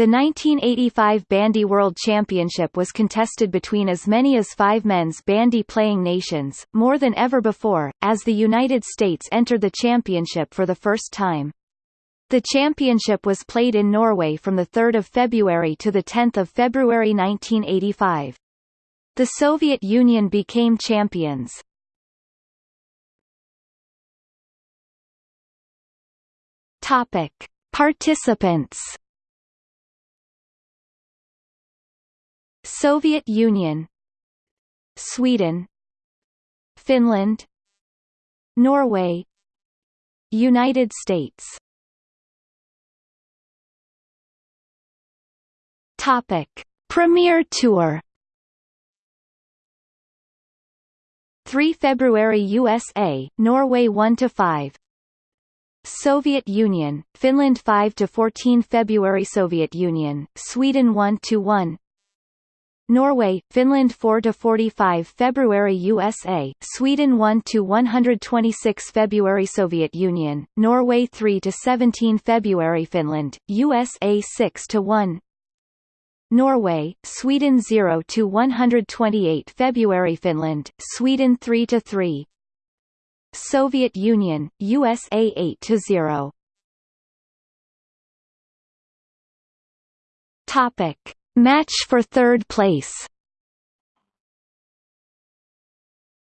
The 1985 Bandy World Championship was contested between as many as five men's bandy playing nations, more than ever before, as the United States entered the championship for the first time. The championship was played in Norway from 3 February to 10 February 1985. The Soviet Union became champions. Topic: Participants. Soviet Union Sweden Finland Norway United States. Topic. Premier Tour 3 February USA Norway 1 to 5 Soviet Union Finland 5 to 14 February Soviet Union Sweden 1 to 1 Norway, Finland 4 to 45 February USA, Sweden 1 to 126 February Soviet Union, Norway 3 to 17 February Finland, USA 6 to 1 Norway, Sweden 0 to 128 February Finland, Sweden 3 to 3 Soviet Union, USA 8 to 0 Topic Match for third place.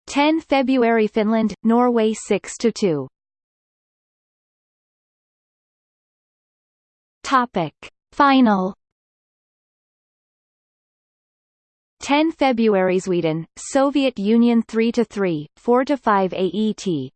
10 February Finland, Norway 6–2 Topic. Final. 10 February Sweden, Soviet Union 3–3, 4–5 AET,